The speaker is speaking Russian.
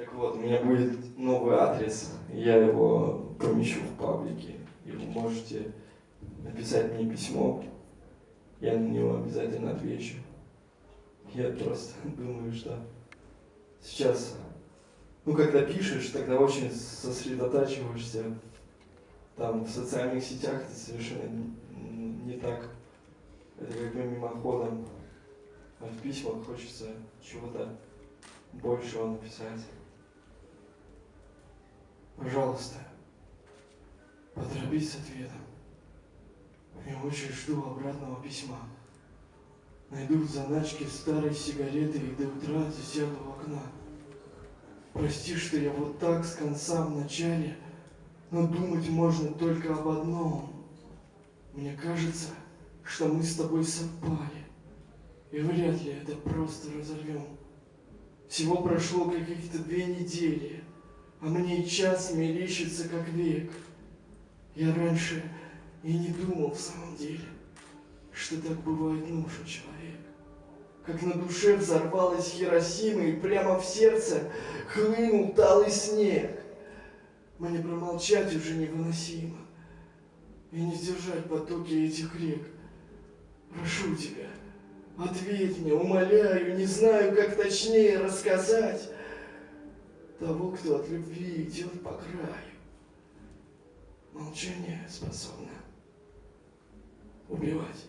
Так вот, у меня будет новый адрес, я его помещу в паблике, и вы можете написать мне письмо, я на него обязательно отвечу. Я просто думаю, что сейчас, ну, когда пишешь, тогда очень сосредотачиваешься там в социальных сетях, это совершенно не так. Это как бы мимоходом. А в письмах хочется чего-то большего написать. Пожалуйста, поторопись с ответом. Я очень жду обратного письма. Найду в заначке старой сигареты и до утра засяду в окна. Прости, что я вот так с конца в начале, но думать можно только об одном. Мне кажется, что мы с тобой совпали, и вряд ли это просто разорвем. Всего прошло каких-то две недели, а мне час мерещится как век. Я раньше и не думал в самом деле, что так бывает нужен человек. Как на душе взорвалась Хиросима, и прямо в сердце хлынул талый снег. Мне промолчать уже невыносимо, и не сдержать потоки этих рек. Прошу тебя, ответь мне, умоляю, не знаю, как точнее рассказать того, кто от любви идет по краю. Молчание способно убивать.